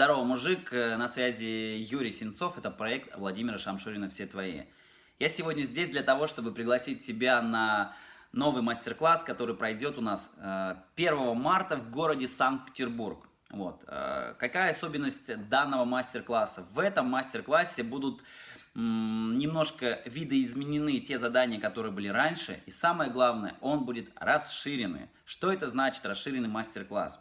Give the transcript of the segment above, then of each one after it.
Здорово, мужик, э, на связи Юрий Сенцов, это проект Владимира Шамшурина «Все твои». Я сегодня здесь для того, чтобы пригласить тебя на новый мастер-класс, который пройдет у нас 1 э, марта в городе Санкт-Петербург. Вот. Э, какая особенность данного мастер-класса? В этом мастер-классе будут немножко видоизменены те задания, которые были раньше, и самое главное, он будет расширенный. Что это значит расширенный мастер-класс?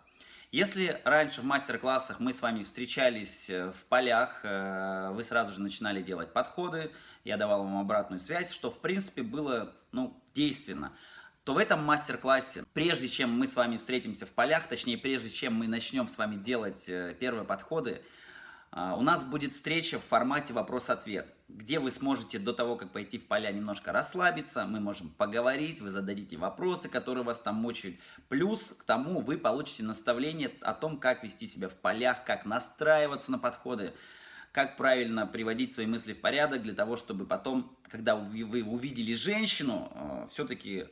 Если раньше в мастер-классах мы с вами встречались э, в полях, э, вы сразу же начинали делать подходы, я давал вам обратную связь, что в принципе было ну, действенно, то в этом мастер-классе, прежде чем мы с вами встретимся в полях, точнее прежде чем мы начнем с вами делать э, первые подходы, у нас будет встреча в формате вопрос-ответ, где вы сможете до того, как пойти в поля, немножко расслабиться, мы можем поговорить, вы зададите вопросы, которые вас там мучают. Плюс к тому вы получите наставление о том, как вести себя в полях, как настраиваться на подходы, как правильно приводить свои мысли в порядок, для того, чтобы потом, когда вы увидели женщину, э, все-таки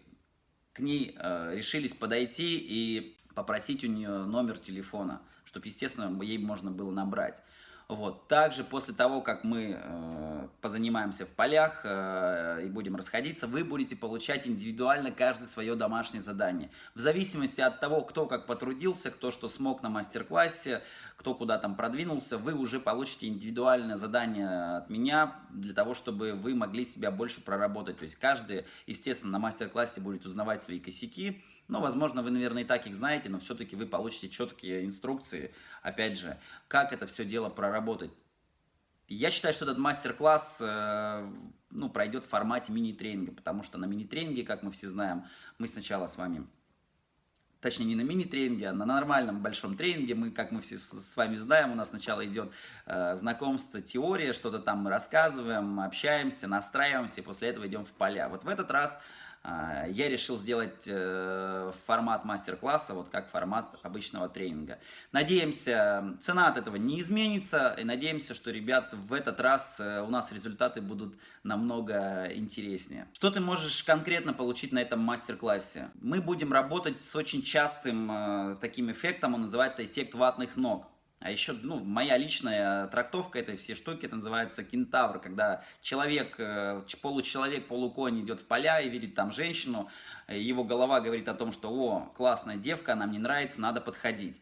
к ней э, решились подойти и попросить у нее номер телефона, чтобы, естественно, ей можно было набрать. Вот. Также после того, как мы э, позанимаемся в полях э, и будем расходиться, вы будете получать индивидуально каждое свое домашнее задание. В зависимости от того, кто как потрудился, кто что смог на мастер-классе, кто куда там продвинулся, вы уже получите индивидуальное задание от меня для того, чтобы вы могли себя больше проработать. То есть каждый, естественно, на мастер-классе будет узнавать свои косяки, но, возможно, вы, наверное, и так их знаете, но все-таки вы получите четкие инструкции, опять же, как это все дело проработать. Я считаю, что этот мастер-класс э, ну, пройдет в формате мини-тренинга, потому что на мини-тренинге, как мы все знаем, мы сначала с вами, точнее не на мини-тренинге, а на нормальном большом тренинге, мы, как мы все с вами знаем, у нас сначала идет э, знакомство, теория, что-то там мы рассказываем, общаемся, настраиваемся, и после этого идем в поля. Вот в этот раз я решил сделать э, формат мастер-класса, вот как формат обычного тренинга. Надеемся, цена от этого не изменится, и надеемся, что, ребят, в этот раз э, у нас результаты будут намного интереснее. Что ты можешь конкретно получить на этом мастер-классе? Мы будем работать с очень частым э, таким эффектом, он называется эффект ватных ног. А еще, ну, моя личная трактовка этой всей штуки, это называется кентавр, когда человек, э, получеловек, полуконь идет в поля и видит там женщину, его голова говорит о том, что, о, классная девка, она мне нравится, надо подходить.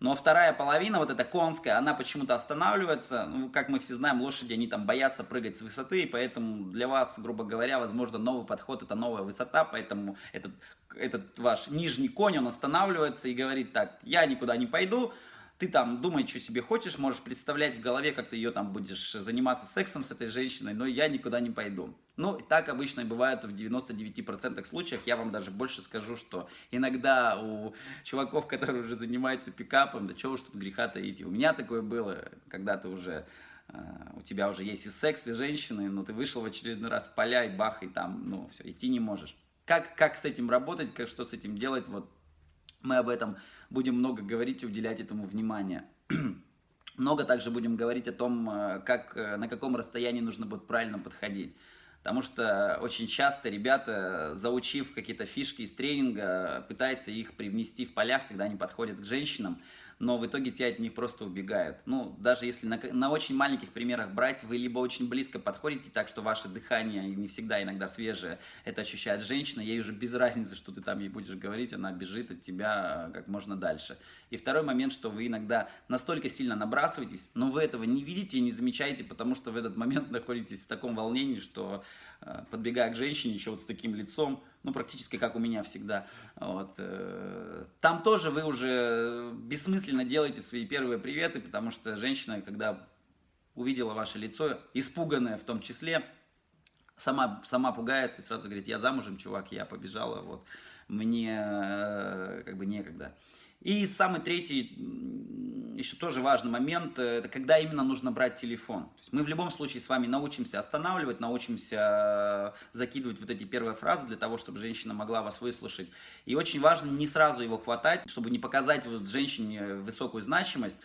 Но вторая половина, вот эта конская, она почему-то останавливается. Ну, как мы все знаем, лошади, они там боятся прыгать с высоты, и поэтому для вас, грубо говоря, возможно, новый подход – это новая высота, поэтому этот, этот ваш нижний конь, он останавливается и говорит так, я никуда не пойду, ты там думай, что себе хочешь, можешь представлять в голове, как ты ее там будешь заниматься сексом с этой женщиной, но я никуда не пойду. Ну, так обычно бывает в 99% случаях. Я вам даже больше скажу, что иногда у чуваков, которые уже занимаются пикапом, да чего уж тут греха таить. У меня такое было, когда ты уже э, у тебя уже есть и секс, и женщины, но ты вышел в очередной раз поля и бах, и там, ну, все, идти не можешь. Как, как с этим работать, как, что с этим делать, вот мы об этом будем много говорить и уделять этому внимание. много также будем говорить о том, э, как, э, на каком расстоянии нужно будет правильно подходить. Потому что очень часто ребята, заучив какие-то фишки из тренинга, пытаются их привнести в полях, когда они подходят к женщинам, но в итоге те от них просто убегают. Ну, даже если на, на очень маленьких примерах брать, вы либо очень близко подходите, так что ваше дыхание не всегда иногда свежее, это ощущает женщина, ей уже без разницы, что ты там ей будешь говорить, она бежит от тебя э, как можно дальше. И второй момент, что вы иногда настолько сильно набрасываетесь, но вы этого не видите и не замечаете, потому что в этот момент находитесь в таком волнении, что э, подбегая к женщине еще вот с таким лицом, ну, практически как у меня всегда. Вот. Э, там тоже вы уже бессмысленно делаете свои первые приветы, потому что женщина, когда увидела ваше лицо, испуганное в том числе, сама, сама пугается и сразу говорит, я замужем, чувак, я побежала, вот, мне э, как бы некогда. И самый третий, еще тоже важный момент, э, это когда именно нужно брать телефон. То есть мы в любом случае с вами научимся останавливать, научимся э, закидывать вот эти первые фразы для того, чтобы женщина могла вас выслушать. И очень важно не сразу его хватать, чтобы не показать вот женщине высокую значимость,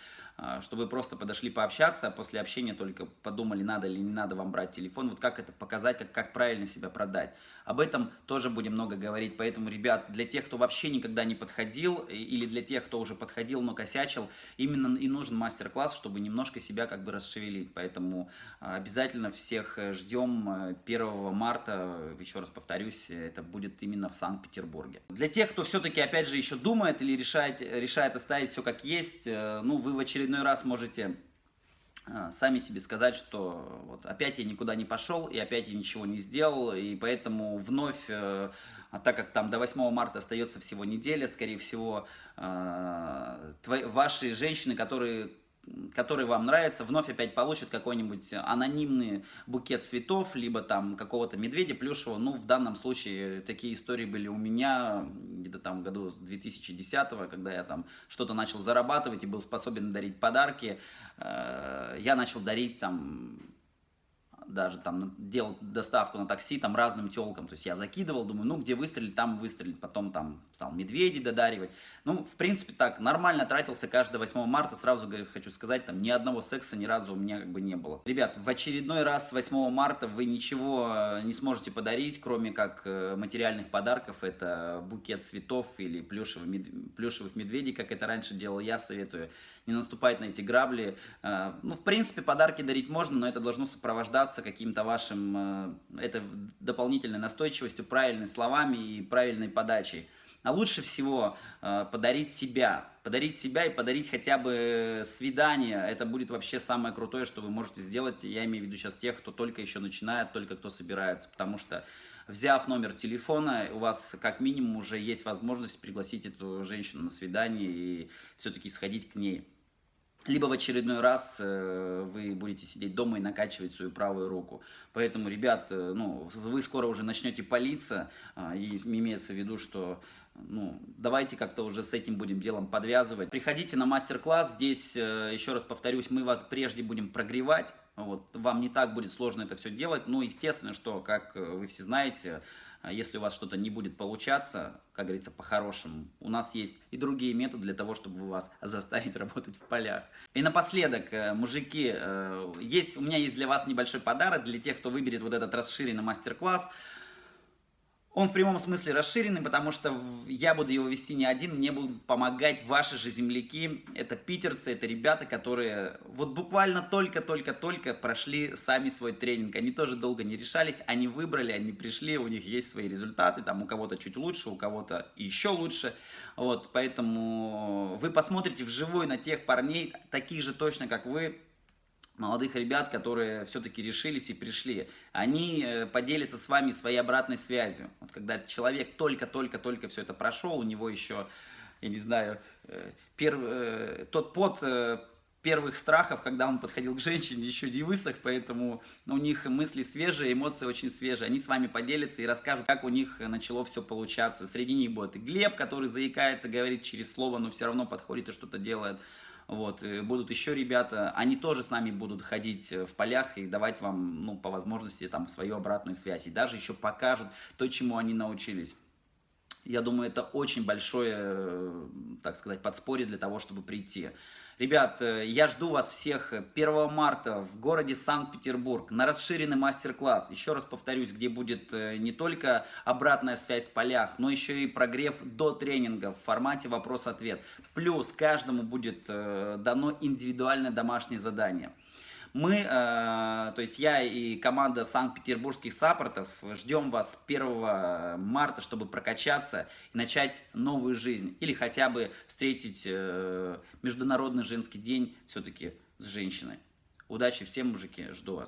чтобы вы просто подошли пообщаться, а после общения только подумали, надо или не надо вам брать телефон, вот как это показать, как, как правильно себя продать. Об этом тоже будем много говорить, поэтому, ребят, для тех, кто вообще никогда не подходил, или для тех, кто уже подходил, но косячил, именно и нужен мастер-класс, чтобы немножко себя как бы расшевелить, поэтому а, обязательно всех э, ждем 1 э, марта, еще раз повторюсь, это будет именно в Санкт-Петербурге. Для тех, кто все-таки, опять же, еще думает или решает, решает оставить все как есть, э, ну, вы в очередной раз можете э, сами себе сказать, что вот опять я никуда не пошел, и опять я ничего не сделал, и поэтому вновь, э, а так как там до 8 марта остается всего неделя, скорее всего, твои, ваши женщины, которые который вам нравится, вновь опять получит какой-нибудь анонимный букет цветов, либо там какого-то медведя плюшевого. Ну, в данном случае такие истории были у меня где-то там году с 2010 когда я там что-то начал зарабатывать и был способен дарить подарки. Э, я начал дарить там даже там делал доставку на такси там разным телкам, то есть я закидывал, думаю, ну где выстрелить, там выстрелить, потом там стал медведей додаривать, ну в принципе так, нормально тратился каждое 8 марта, сразу хочу сказать, там ни одного секса ни разу у меня как бы не было. Ребят, в очередной раз 8 марта вы ничего э, не сможете подарить, кроме как э, материальных подарков, это букет цветов или плюшевых, мед... плюшевых медведей, как это раньше делал я, советую не наступать на эти грабли. Э, ну, в принципе, подарки дарить можно, но это должно сопровождаться каким-то вашим, э, это дополнительной настойчивостью, правильными словами и правильной подачей. А лучше всего э, подарить себя. Подарить себя и подарить хотя бы свидание. Это будет вообще самое крутое, что вы можете сделать. Я имею в виду сейчас тех, кто только еще начинает, только кто собирается. Потому что взяв номер телефона, у вас как минимум уже есть возможность пригласить эту женщину на свидание и все-таки сходить к ней. Либо в очередной раз э, вы будете сидеть дома и накачивать свою правую руку. Поэтому, ребят, э, ну, вы скоро уже начнете палиться, э, и имеется в виду, что ну, давайте как-то уже с этим будем делом подвязывать. Приходите на мастер-класс, здесь, э, еще раз повторюсь, мы вас прежде будем прогревать, вот, вам не так будет сложно это все делать, ну, естественно, что, как э, вы все знаете, а если у вас что-то не будет получаться, как говорится, по-хорошему, у нас есть и другие методы для того, чтобы вас заставить работать в полях. И напоследок, э, мужики, э, есть, у меня есть для вас небольшой подарок для тех, кто выберет вот этот расширенный мастер-класс. Он в прямом смысле расширенный, потому что я буду его вести не один, мне будут помогать ваши же земляки. Это питерцы, это ребята, которые вот буквально только-только-только прошли сами свой тренинг. Они тоже долго не решались, они выбрали, они пришли, у них есть свои результаты, там у кого-то чуть лучше, у кого-то еще лучше. Вот, поэтому вы посмотрите вживую на тех парней, таких же точно, как вы, молодых ребят, которые все-таки решились и пришли, они э, поделятся с вами своей обратной связью. Вот когда человек только-только-только все это прошел, у него еще, я не знаю, э, перв... Э, тот пот первых страхов, когда он подходил к женщине, еще не высох, поэтому у них мысли свежие, эмоции очень свежие. Они с вами поделятся и расскажут, как у них начало все получаться. Среди них будет Глеб, который заикается, говорит через слово, но все равно подходит и что-то делает. Вот, будут еще ребята, они тоже с нами будут ходить э, в полях и давать вам, ну, по возможности, там, свою обратную связь. И даже еще покажут то, чему они научились. Я думаю, это очень большое, э, так сказать, подспорье для того, чтобы прийти. Ребят, э, я жду вас всех 1 марта в городе Санкт-Петербург на расширенный мастер-класс. Еще раз повторюсь, где будет э, не только обратная связь в полях, но еще и прогрев до тренинга в формате вопрос-ответ. Плюс каждому будет э, дано индивидуальное домашнее задание. Мы, э, то есть я и команда санкт-петербургских саппортов ждем вас 1 марта, чтобы прокачаться и начать новую жизнь. Или хотя бы встретить э, Международный женский день все-таки с женщиной. Удачи всем, мужики, жду вас.